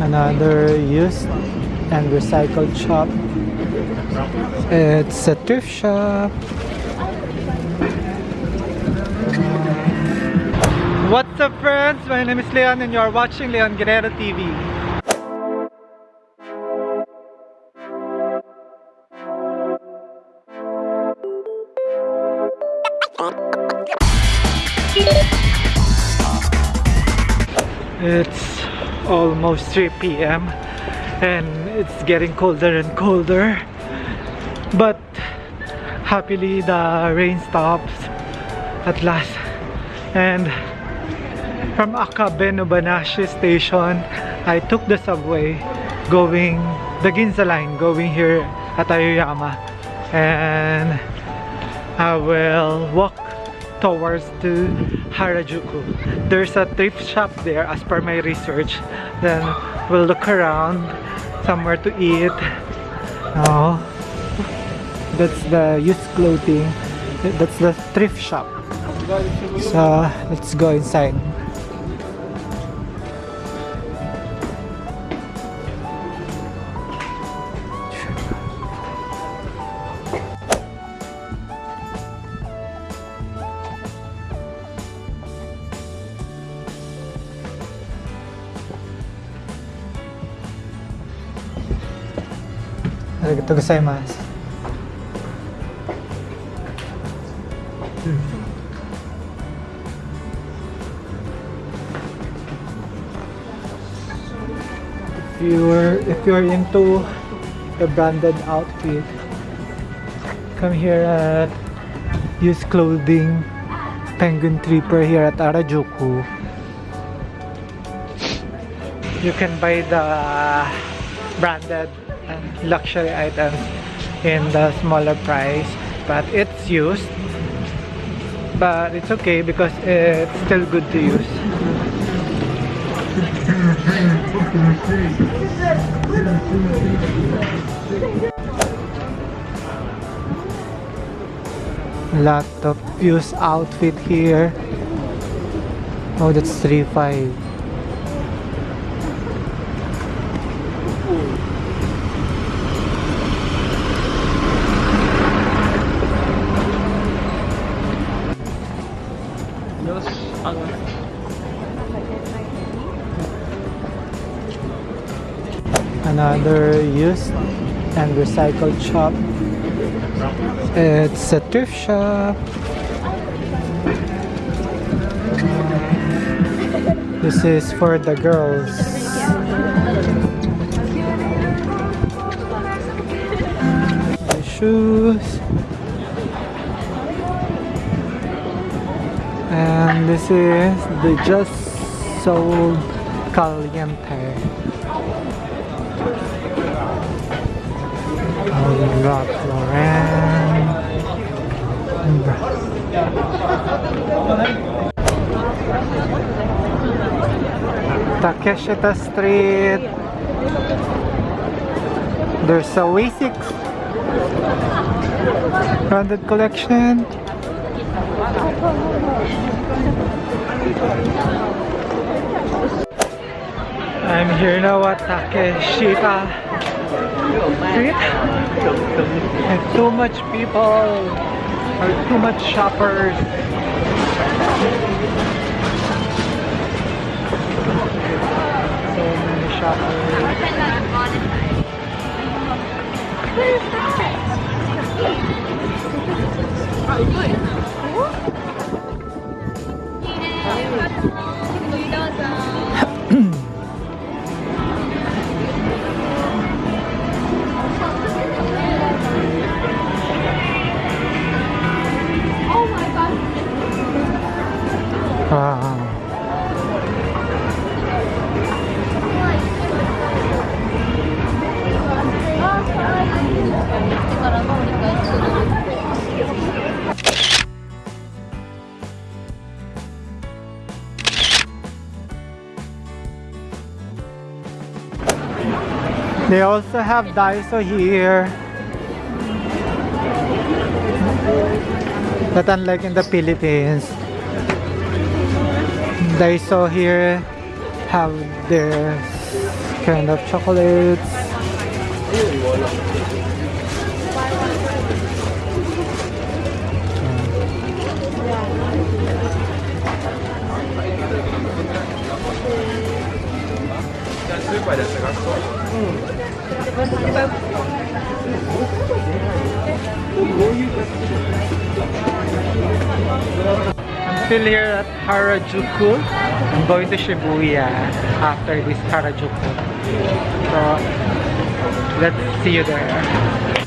another used and recycled shop it's a thrift shop uh, What's up friends? My name is Leon and you are watching Leon Guerrero TV. It's almost 3 p.m. and it's getting colder and colder but happily the rain stops at last and from Akabeno Banashi station I took the subway going the Ginza line going here at Aoyama and I will walk towards to Harajuku. There's a thrift shop there as per my research. Then we'll look around somewhere to eat. Oh that's the used clothing. That's the thrift shop. So let's go inside If you're if you're into a branded outfit, come here at Use clothing penguin tripper here at Harajuku. You can buy the branded and luxury items in the smaller price but it's used. But it's okay because it's still good to use. Lot of used outfit here. Oh that's 3.5 another used and recycled shop. It's a thrift shop. This is for the girls. Shoes this is the just sold caliente. Ralph Lauren Takeshita Street. There's a Asics branded collection I'm here now at Takeshita Street. There's too much people. There's too much shoppers. So many shoppers. They also have Daiso here. But unlike in the Philippines, Daiso here have their kind of chocolates. I'm still here at Harajuku. I'm going to Shibuya after this Harajuku. So let's see you there.